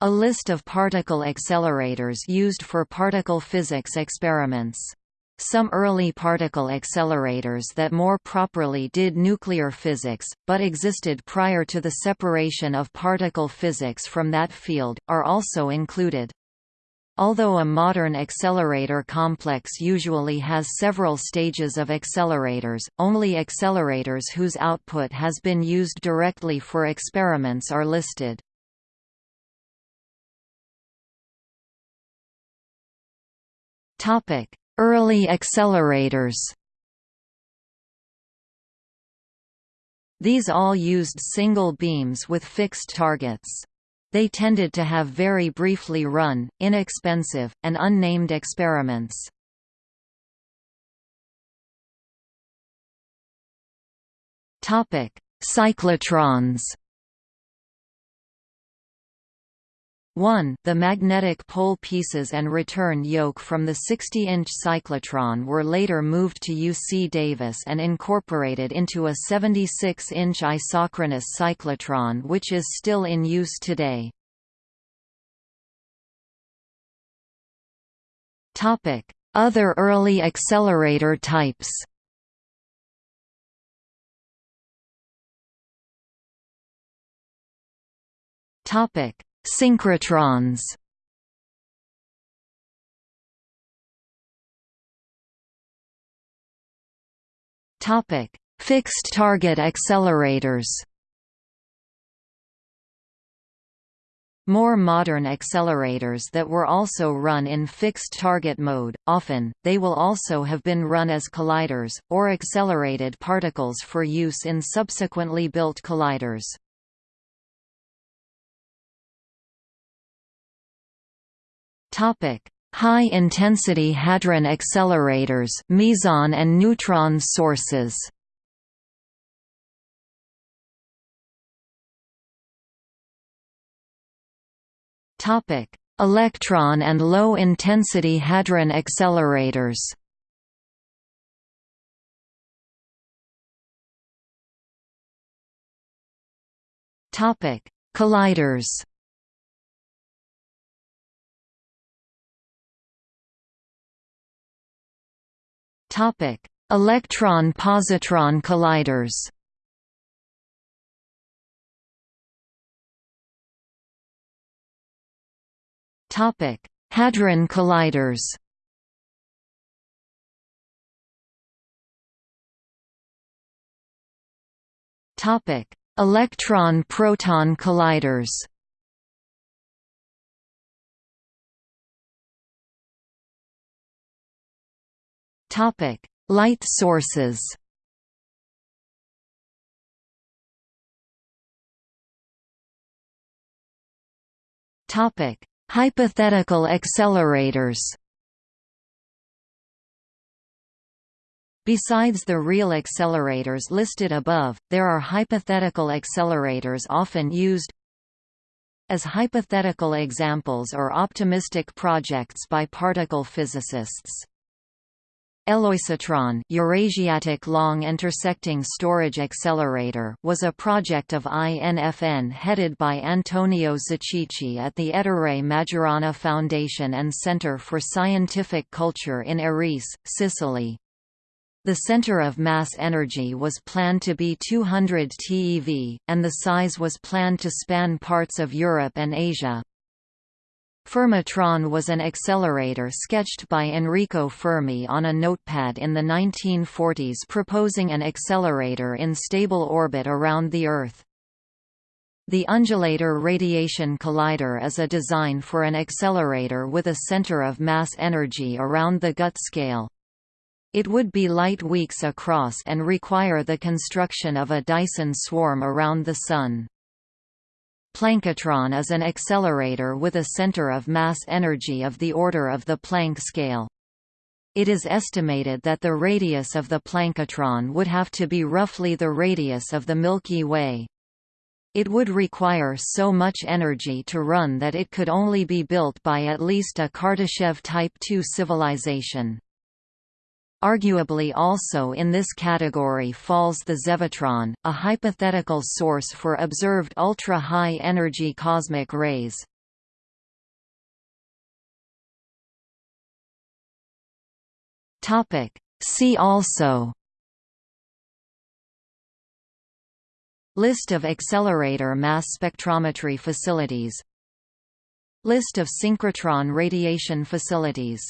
A list of particle accelerators used for particle physics experiments. Some early particle accelerators that more properly did nuclear physics, but existed prior to the separation of particle physics from that field, are also included. Although a modern accelerator complex usually has several stages of accelerators, only accelerators whose output has been used directly for experiments are listed. Topic: Early accelerators These all used single beams with fixed targets. They tended to have very briefly run, inexpensive, and unnamed experiments. Cyclotrons 1 The magnetic pole pieces and return yoke from the 60-inch cyclotron were later moved to UC Davis and incorporated into a 76-inch isochronous cyclotron which is still in use today. Other early accelerator types Topic Synchrotrons Topic: Fixed target accelerators. More modern accelerators that were also run in fixed target mode, often, they will also have been run as colliders, or accelerated particles for use in subsequently built colliders. High-intensity hadron accelerators, meson and neutron sources. Topic: Electron and low-intensity hadron accelerators. Topic: Colliders. Electron-positron colliders. Topic: Hadron colliders. Topic: Electron-proton colliders. Topic: Light sources. Topic: Hypothetical accelerators. Besides the real accelerators listed above, there are hypothetical accelerators often used as hypothetical examples or optimistic projects by particle physicists. Eloisotron Eurasiatic Long Intersecting Storage Accelerator was a project of INFN headed by Antonio Zichichi at the Ettore Majorana Foundation and Center for Scientific Culture in Erice, Sicily. The center of mass energy was planned to be 200 TeV, and the size was planned to span parts of Europe and Asia. Fermitron was an accelerator sketched by Enrico Fermi on a notepad in the 1940s proposing an accelerator in stable orbit around the Earth. The Undulator Radiation Collider is a design for an accelerator with a center of mass energy around the GUT scale. It would be light weeks across and require the construction of a Dyson swarm around the Sun. Planckatron is an accelerator with a center of mass energy of the order of the Planck scale. It is estimated that the radius of the Planckatron would have to be roughly the radius of the Milky Way. It would require so much energy to run that it could only be built by at least a Kardashev Type II civilization. Arguably also in this category falls the Zevotron, a hypothetical source for observed ultra-high energy cosmic rays. See also List of accelerator mass spectrometry facilities List of synchrotron radiation facilities